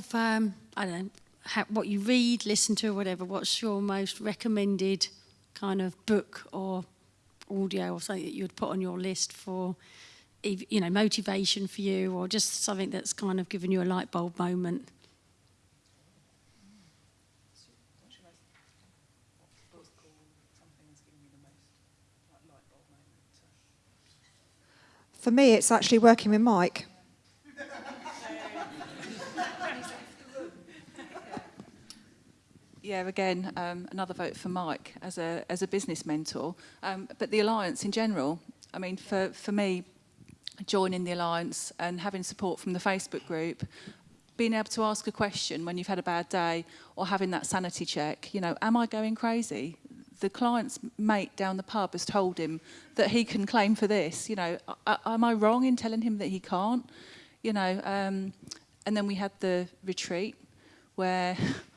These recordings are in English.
of, um, I don't know, how, what you read, listen to, or whatever, what's your most recommended kind of book or audio or something that you would put on your list for, you know, motivation for you or just something that's kind of given you a light bulb moment? For me, it's actually working with Mike. Yeah, again, um, another vote for Mike as a, as a business mentor. Um, but the Alliance in general, I mean, for, for me, joining the Alliance and having support from the Facebook group, being able to ask a question when you've had a bad day or having that sanity check, you know, am I going crazy? The client's mate down the pub has told him that he can claim for this. You know, a- am I wrong in telling him that he can't? You know, um, and then we had the retreat where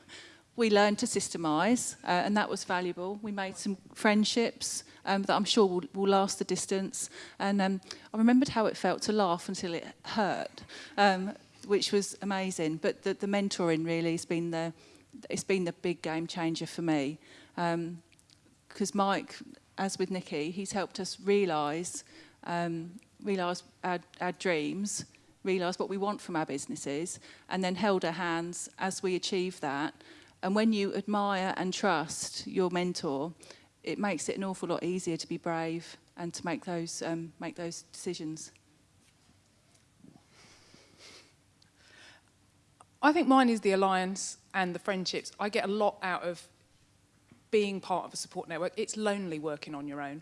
we learned to systemize, uh, and that was valuable. We made some friendships um, that I'm sure will, will last the distance. And um, I remembered how it felt to laugh until it hurt, um, which was amazing. But the, the mentoring really has been the, it's been the big game changer for me. Because Mike, as with Nikki, he's helped us realise um, realise our, our dreams, realise what we want from our businesses, and then held our hands as we achieve that. And when you admire and trust your mentor, it makes it an awful lot easier to be brave and to make those um, make those decisions. I think mine is the alliance and the friendships. I get a lot out of being part of a support network. It's lonely working on your own.